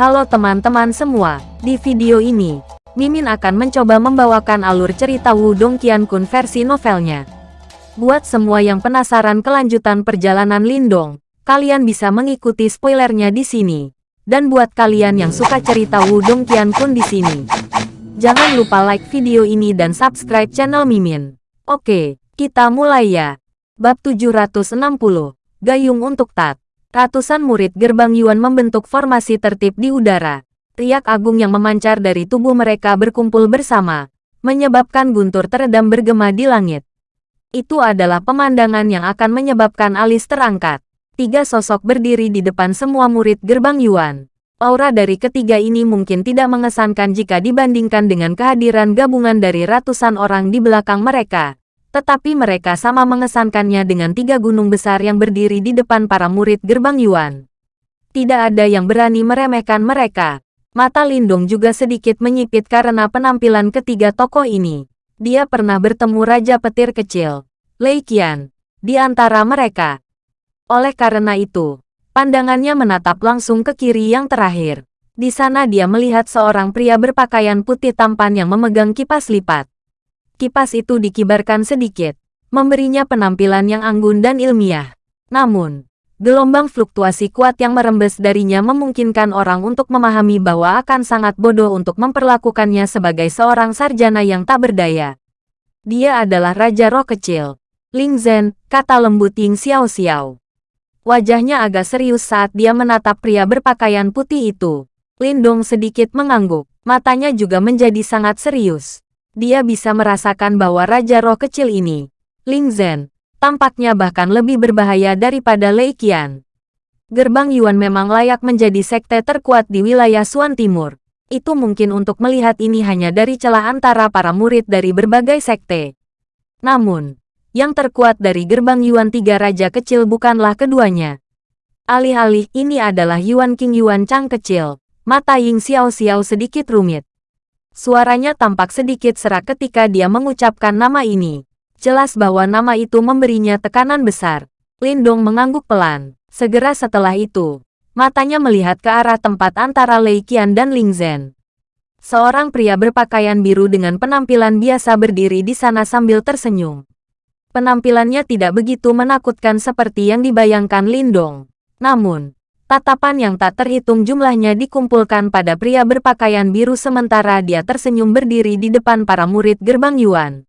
Halo teman-teman semua, di video ini, Mimin akan mencoba membawakan alur cerita Wudong Qiankun versi novelnya. Buat semua yang penasaran kelanjutan perjalanan Lindong, kalian bisa mengikuti spoilernya di sini. Dan buat kalian yang suka cerita Wudong Qiankun di sini, jangan lupa like video ini dan subscribe channel Mimin. Oke, kita mulai ya. Bab 760, Gayung untuk Tat. Ratusan murid gerbang Yuan membentuk formasi tertib di udara. Riak agung yang memancar dari tubuh mereka berkumpul bersama, menyebabkan guntur teredam bergema di langit. Itu adalah pemandangan yang akan menyebabkan alis terangkat. Tiga sosok berdiri di depan semua murid gerbang Yuan. Aura dari ketiga ini mungkin tidak mengesankan jika dibandingkan dengan kehadiran gabungan dari ratusan orang di belakang mereka. Tetapi mereka sama mengesankannya dengan tiga gunung besar yang berdiri di depan para murid gerbang Yuan. Tidak ada yang berani meremehkan mereka. Mata Lindung juga sedikit menyipit karena penampilan ketiga tokoh ini. Dia pernah bertemu Raja Petir Kecil, Lei Qian, di antara mereka. Oleh karena itu, pandangannya menatap langsung ke kiri yang terakhir. Di sana dia melihat seorang pria berpakaian putih tampan yang memegang kipas lipat. Kipas itu dikibarkan sedikit, memberinya penampilan yang anggun dan ilmiah. Namun, gelombang fluktuasi kuat yang merembes darinya memungkinkan orang untuk memahami bahwa akan sangat bodoh untuk memperlakukannya sebagai seorang sarjana yang tak berdaya. Dia adalah Raja Roh Kecil. Ling Zhen, kata lembut Ying Xiao Xiao. Wajahnya agak serius saat dia menatap pria berpakaian putih itu. Lindong sedikit mengangguk, matanya juga menjadi sangat serius dia bisa merasakan bahwa Raja Roh kecil ini, Ling Zhen, tampaknya bahkan lebih berbahaya daripada Lei Qian. Gerbang Yuan memang layak menjadi sekte terkuat di wilayah Suan Timur. Itu mungkin untuk melihat ini hanya dari celah antara para murid dari berbagai sekte. Namun, yang terkuat dari gerbang Yuan tiga raja kecil bukanlah keduanya. Alih-alih ini adalah Yuan King Yuan Chang kecil, mata Ying Xiao Xiao sedikit rumit. Suaranya tampak sedikit serak ketika dia mengucapkan nama ini. Jelas bahwa nama itu memberinya tekanan besar. Lindong mengangguk pelan. Segera setelah itu, matanya melihat ke arah tempat antara Lei Qian dan Ling Zhen. Seorang pria berpakaian biru dengan penampilan biasa berdiri di sana sambil tersenyum. Penampilannya tidak begitu menakutkan seperti yang dibayangkan Lindong. Namun, Tatapan yang tak terhitung jumlahnya dikumpulkan pada pria berpakaian biru sementara dia tersenyum berdiri di depan para murid gerbang Yuan.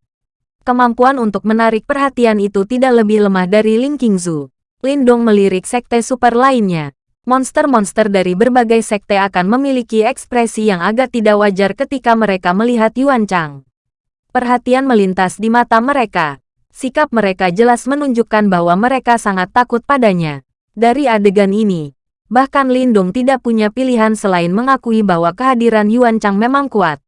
Kemampuan untuk menarik perhatian itu tidak lebih lemah dari Ling Qingzu. Lindong melirik sekte super lainnya. Monster-monster dari berbagai sekte akan memiliki ekspresi yang agak tidak wajar ketika mereka melihat Yuan Chang. Perhatian melintas di mata mereka. Sikap mereka jelas menunjukkan bahwa mereka sangat takut padanya. Dari adegan ini, Bahkan Lindung tidak punya pilihan selain mengakui bahwa kehadiran Yuan Chang memang kuat.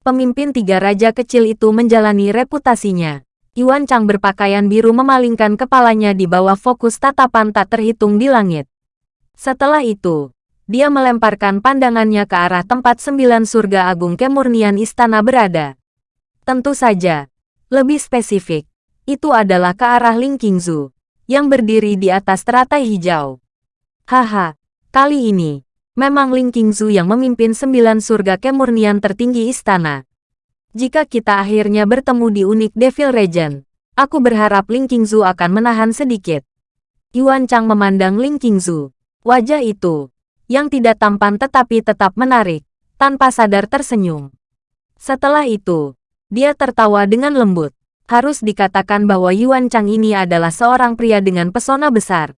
Pemimpin tiga raja kecil itu menjalani reputasinya. Yuan Chang berpakaian biru memalingkan kepalanya di bawah fokus tatapan tak terhitung di langit. Setelah itu, dia melemparkan pandangannya ke arah tempat sembilan surga agung kemurnian istana berada. Tentu saja, lebih spesifik, itu adalah ke arah Ling Qingzu, yang berdiri di atas teratai hijau. Haha, kali ini, memang Ling Qingzu yang memimpin sembilan surga kemurnian tertinggi istana. Jika kita akhirnya bertemu di unik Devil Regent, aku berharap Ling Qingzu akan menahan sedikit. Yuan Chang memandang Ling Qingzu. Wajah itu, yang tidak tampan tetapi tetap menarik, tanpa sadar tersenyum. Setelah itu, dia tertawa dengan lembut. Harus dikatakan bahwa Yuan Chang ini adalah seorang pria dengan pesona besar.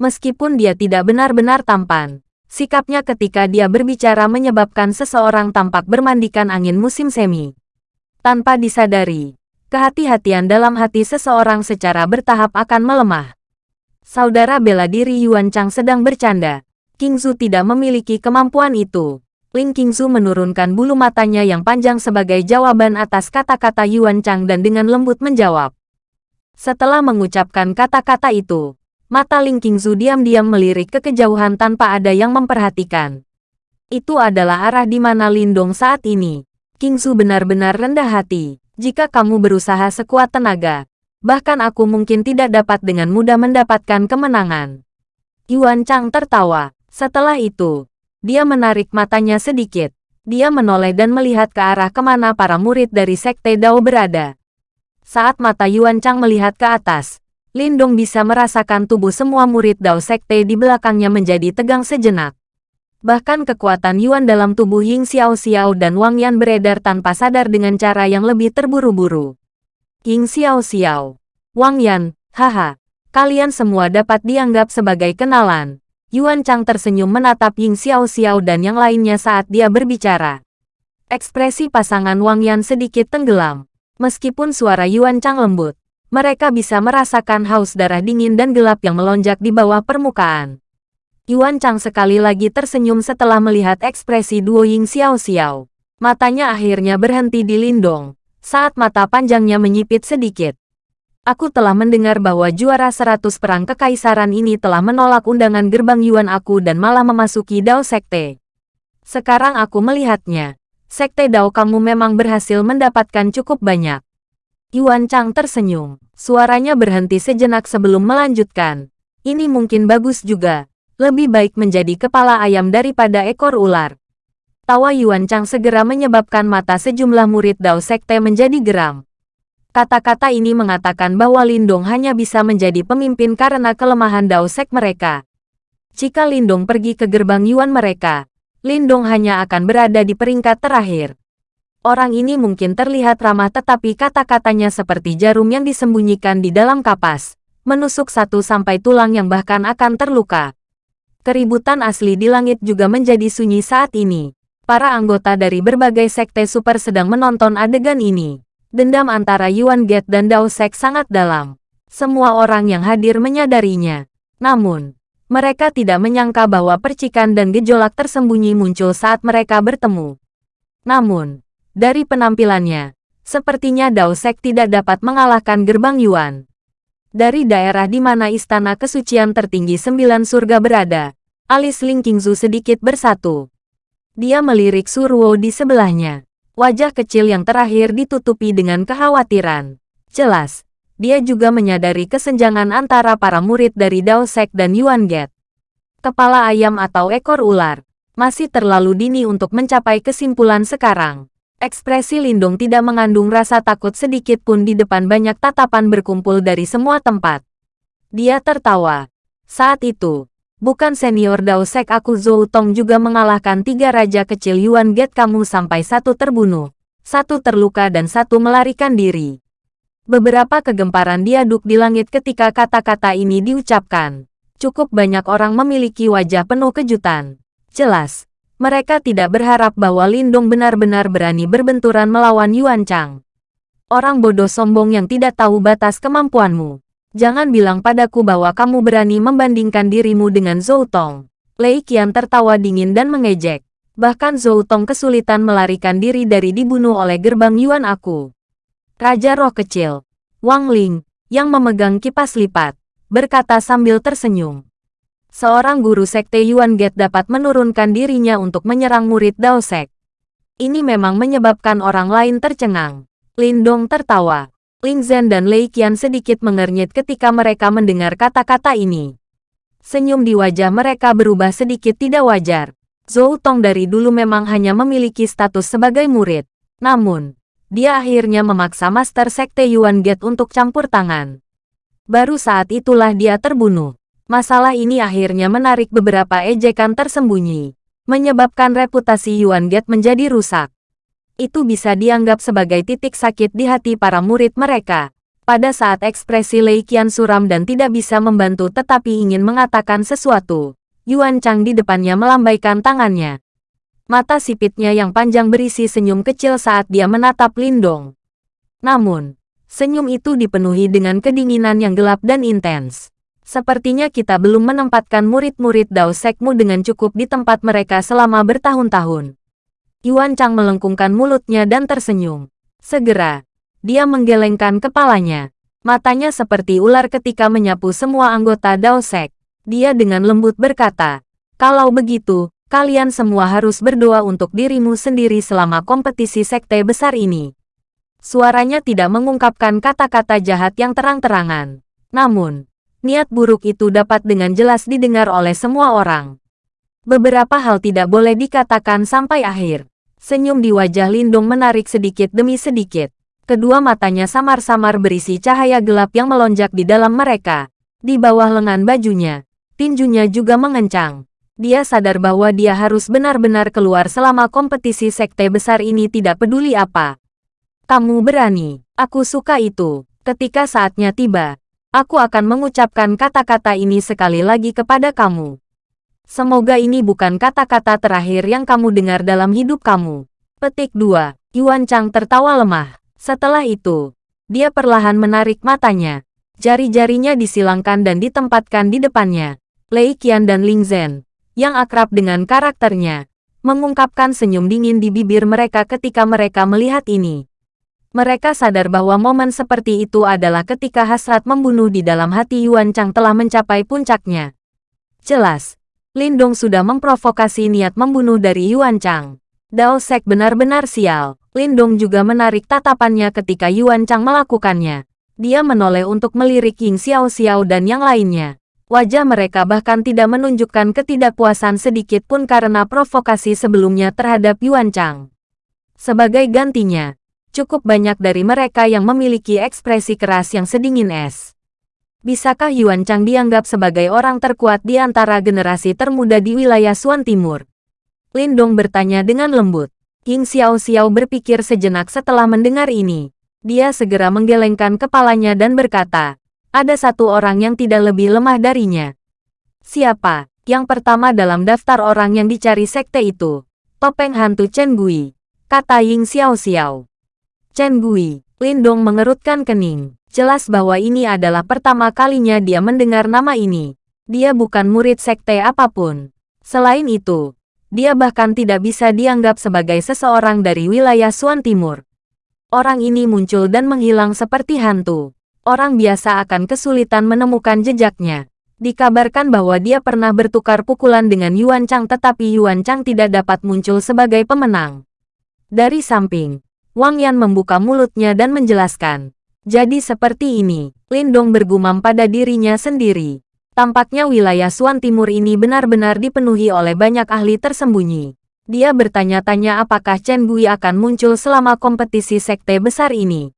Meskipun dia tidak benar-benar tampan, sikapnya ketika dia berbicara menyebabkan seseorang tampak bermandikan angin musim semi. Tanpa disadari, kehati-hatian dalam hati seseorang secara bertahap akan melemah. Saudara bela diri Yuan Chang sedang bercanda. King Zhu tidak memiliki kemampuan itu. Ling Qingzu menurunkan bulu matanya yang panjang sebagai jawaban atas kata-kata Yuan Chang dan dengan lembut menjawab. Setelah mengucapkan kata-kata itu, Mata Ling Qingzu diam-diam melirik ke kejauhan tanpa ada yang memperhatikan. Itu adalah arah di mana Lindong saat ini. Qingzu benar-benar rendah hati. Jika kamu berusaha sekuat tenaga, bahkan aku mungkin tidak dapat dengan mudah mendapatkan kemenangan. Yuan Chang tertawa. Setelah itu, Dia menarik matanya sedikit. Dia menoleh dan melihat ke arah ke mana para murid dari Sekte Dao berada. Saat mata Yuan Chang melihat ke atas, Lindong bisa merasakan tubuh semua murid Dao Sekte di belakangnya menjadi tegang sejenak. Bahkan kekuatan Yuan dalam tubuh Ying Xiao Xiao dan Wang Yan beredar tanpa sadar dengan cara yang lebih terburu-buru. Ying Xiao Xiao, Wang Yan, haha, kalian semua dapat dianggap sebagai kenalan. Yuan Chang tersenyum menatap Ying Xiao Xiao dan yang lainnya saat dia berbicara. Ekspresi pasangan Wang Yan sedikit tenggelam. Meskipun suara Yuan Chang lembut, mereka bisa merasakan haus darah dingin dan gelap yang melonjak di bawah permukaan. Yuan Chang sekali lagi tersenyum setelah melihat ekspresi duo Ying Xiao Xiao. Matanya akhirnya berhenti di Lindong, saat mata panjangnya menyipit sedikit. Aku telah mendengar bahwa juara seratus perang kekaisaran ini telah menolak undangan gerbang Yuan aku dan malah memasuki Dao Sekte. Sekarang aku melihatnya. Sekte Dao kamu memang berhasil mendapatkan cukup banyak. Yuan Chang tersenyum. Suaranya berhenti sejenak sebelum melanjutkan. Ini mungkin bagus juga, lebih baik menjadi kepala ayam daripada ekor ular. Tawa Yuan Chang segera menyebabkan mata sejumlah murid Dao Sekte menjadi geram. Kata-kata ini mengatakan bahwa Lindong hanya bisa menjadi pemimpin karena kelemahan Dao Sek mereka. Jika Lindong pergi ke gerbang Yuan mereka, Lindong hanya akan berada di peringkat terakhir. Orang ini mungkin terlihat ramah tetapi kata-katanya seperti jarum yang disembunyikan di dalam kapas, menusuk satu sampai tulang yang bahkan akan terluka. Keributan asli di langit juga menjadi sunyi saat ini. Para anggota dari berbagai sekte super sedang menonton adegan ini. Dendam antara Yuan Get dan Dao Sek sangat dalam. Semua orang yang hadir menyadarinya. Namun, mereka tidak menyangka bahwa percikan dan gejolak tersembunyi muncul saat mereka bertemu. Namun, dari penampilannya, sepertinya Dao Sek tidak dapat mengalahkan gerbang Yuan. Dari daerah di mana istana kesucian tertinggi sembilan surga berada, alis Ling Qingzu sedikit bersatu. Dia melirik Surwo di sebelahnya. Wajah kecil yang terakhir ditutupi dengan kekhawatiran. Jelas, dia juga menyadari kesenjangan antara para murid dari Dao Sek dan Yuan Get. Kepala ayam atau ekor ular, masih terlalu dini untuk mencapai kesimpulan sekarang. Ekspresi Lindung tidak mengandung rasa takut sedikit pun di depan banyak tatapan berkumpul dari semua tempat. Dia tertawa. Saat itu, bukan senior Dao Sek aku Zhou Tong juga mengalahkan tiga raja kecil Yuan Get kamu sampai satu terbunuh, satu terluka dan satu melarikan diri. Beberapa kegemparan diaduk di langit ketika kata-kata ini diucapkan. Cukup banyak orang memiliki wajah penuh kejutan. Jelas, mereka tidak berharap bahwa Lindong benar-benar berani berbenturan melawan Yuan Chang. Orang bodoh sombong yang tidak tahu batas kemampuanmu. Jangan bilang padaku bahwa kamu berani membandingkan dirimu dengan Zhou Tong. Lei Qian tertawa dingin dan mengejek. Bahkan Zhou Tong kesulitan melarikan diri dari dibunuh oleh gerbang Yuan aku. Raja roh kecil, Wang Ling, yang memegang kipas lipat, berkata sambil tersenyum seorang guru sekte Yuan Get dapat menurunkan dirinya untuk menyerang murid Dao Sek. Ini memang menyebabkan orang lain tercengang. Lin Dong tertawa. Ling Zhen dan Lei Qian sedikit mengernyit ketika mereka mendengar kata-kata ini. Senyum di wajah mereka berubah sedikit tidak wajar. Zhou Tong dari dulu memang hanya memiliki status sebagai murid. Namun, dia akhirnya memaksa Master Sekte Yuan Get untuk campur tangan. Baru saat itulah dia terbunuh. Masalah ini akhirnya menarik beberapa ejekan tersembunyi, menyebabkan reputasi Yuan Get menjadi rusak. Itu bisa dianggap sebagai titik sakit di hati para murid mereka. Pada saat ekspresi Lei Qian suram dan tidak bisa membantu tetapi ingin mengatakan sesuatu, Yuan Chang di depannya melambaikan tangannya. Mata sipitnya yang panjang berisi senyum kecil saat dia menatap Lindong. Namun, senyum itu dipenuhi dengan kedinginan yang gelap dan intens. Sepertinya kita belum menempatkan murid-murid Dao Sekmu dengan cukup di tempat mereka selama bertahun-tahun. Yuan Chang melengkungkan mulutnya dan tersenyum. Segera, dia menggelengkan kepalanya. Matanya seperti ular ketika menyapu semua anggota Dao Sek. Dia dengan lembut berkata, kalau begitu, kalian semua harus berdoa untuk dirimu sendiri selama kompetisi sekte besar ini. Suaranya tidak mengungkapkan kata-kata jahat yang terang-terangan. Namun, niat buruk itu dapat dengan jelas didengar oleh semua orang. Beberapa hal tidak boleh dikatakan sampai akhir. Senyum di wajah Lindong menarik sedikit demi sedikit. Kedua matanya samar-samar berisi cahaya gelap yang melonjak di dalam mereka. Di bawah lengan bajunya, tinjunya juga mengencang. Dia sadar bahwa dia harus benar-benar keluar selama kompetisi sekte besar ini tidak peduli apa. Kamu berani, aku suka itu. Ketika saatnya tiba, aku akan mengucapkan kata-kata ini sekali lagi kepada kamu. Semoga ini bukan kata-kata terakhir yang kamu dengar dalam hidup kamu. Petik 2. Yuan Chang tertawa lemah. Setelah itu, dia perlahan menarik matanya. Jari-jarinya disilangkan dan ditempatkan di depannya. Lei Qian dan Ling Zhen, yang akrab dengan karakternya, mengungkapkan senyum dingin di bibir mereka ketika mereka melihat ini. Mereka sadar bahwa momen seperti itu adalah ketika hasrat membunuh di dalam hati Yuan Chang telah mencapai puncaknya. Jelas, Lindong sudah memprovokasi niat membunuh dari Yuan Chang. Dao Sek benar-benar sial. Lindong juga menarik tatapannya ketika Yuan Chang melakukannya. Dia menoleh untuk melirik Ying Xiao Xiao dan yang lainnya. Wajah mereka bahkan tidak menunjukkan ketidakpuasan sedikit pun karena provokasi sebelumnya terhadap Yuan Chang. Sebagai gantinya, cukup banyak dari mereka yang memiliki ekspresi keras yang sedingin es. Bisakah Yuan Chang dianggap sebagai orang terkuat di antara generasi termuda di wilayah Suan Timur? Lindong bertanya dengan lembut. King Xiao Xiao berpikir sejenak setelah mendengar ini. Dia segera menggelengkan kepalanya dan berkata, ada satu orang yang tidak lebih lemah darinya. Siapa? Yang pertama dalam daftar orang yang dicari sekte itu. Topeng hantu Chen Gui. Kata Ying Xiao Xiao. Chen Gui. Lindong mengerutkan kening. Jelas bahwa ini adalah pertama kalinya dia mendengar nama ini. Dia bukan murid sekte apa pun. Selain itu, dia bahkan tidak bisa dianggap sebagai seseorang dari wilayah Suan Timur. Orang ini muncul dan menghilang seperti hantu. Orang biasa akan kesulitan menemukan jejaknya. Dikabarkan bahwa dia pernah bertukar pukulan dengan Yuan Chang tetapi Yuan Chang tidak dapat muncul sebagai pemenang. Dari samping, Wang Yan membuka mulutnya dan menjelaskan. Jadi seperti ini, Lindong bergumam pada dirinya sendiri. Tampaknya wilayah Suan Timur ini benar-benar dipenuhi oleh banyak ahli tersembunyi. Dia bertanya-tanya apakah Chen Bui akan muncul selama kompetisi sekte besar ini.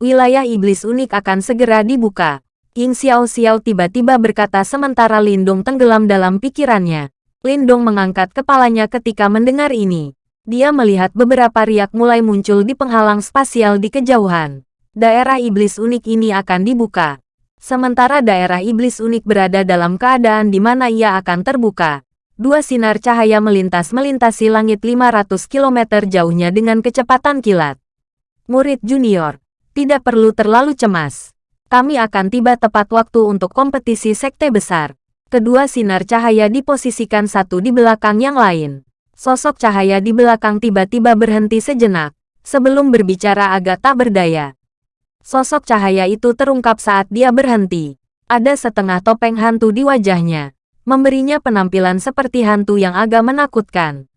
Wilayah iblis unik akan segera dibuka. Ying Xiao Xiao tiba-tiba berkata sementara Lindong tenggelam dalam pikirannya. Lindong mengangkat kepalanya ketika mendengar ini. Dia melihat beberapa riak mulai muncul di penghalang spasial di kejauhan daerah iblis unik ini akan dibuka. Sementara daerah iblis unik berada dalam keadaan di mana ia akan terbuka. Dua sinar cahaya melintas melintasi langit 500 km jauhnya dengan kecepatan kilat. Murid junior, tidak perlu terlalu cemas. Kami akan tiba tepat waktu untuk kompetisi sekte besar. Kedua sinar cahaya diposisikan satu di belakang yang lain. Sosok cahaya di belakang tiba-tiba berhenti sejenak, sebelum berbicara agak tak berdaya. Sosok cahaya itu terungkap saat dia berhenti. Ada setengah topeng hantu di wajahnya, memberinya penampilan seperti hantu yang agak menakutkan.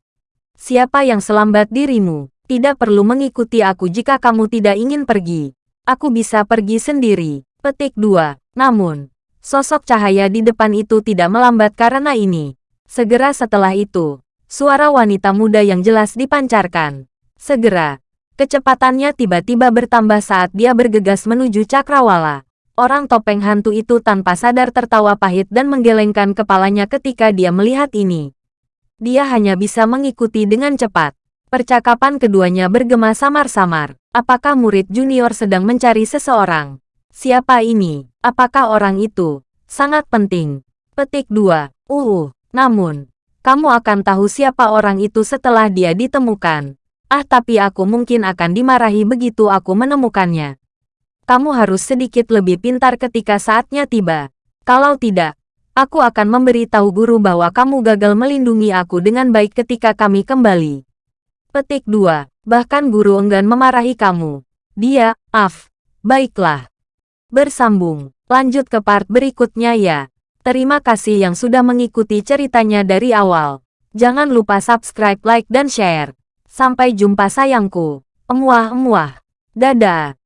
Siapa yang selambat dirimu? Tidak perlu mengikuti aku jika kamu tidak ingin pergi. Aku bisa pergi sendiri. Petik 2. Namun, sosok cahaya di depan itu tidak melambat karena ini. Segera setelah itu, suara wanita muda yang jelas dipancarkan. Segera, Kecepatannya tiba-tiba bertambah saat dia bergegas menuju cakrawala. Orang topeng hantu itu tanpa sadar tertawa pahit dan menggelengkan kepalanya ketika dia melihat ini. Dia hanya bisa mengikuti dengan cepat. Percakapan keduanya bergema samar-samar. Apakah murid junior sedang mencari seseorang? Siapa ini? Apakah orang itu? Sangat penting. Petik 2. Uh, namun, kamu akan tahu siapa orang itu setelah dia ditemukan. Ah tapi aku mungkin akan dimarahi begitu aku menemukannya. Kamu harus sedikit lebih pintar ketika saatnya tiba. Kalau tidak, aku akan memberitahu guru bahwa kamu gagal melindungi aku dengan baik ketika kami kembali. Petik 2. Bahkan guru enggan memarahi kamu. Dia, af. Baiklah. Bersambung. Lanjut ke part berikutnya ya. Terima kasih yang sudah mengikuti ceritanya dari awal. Jangan lupa subscribe, like, dan share. Sampai jumpa sayangku. Emuah-emuah. Dadah.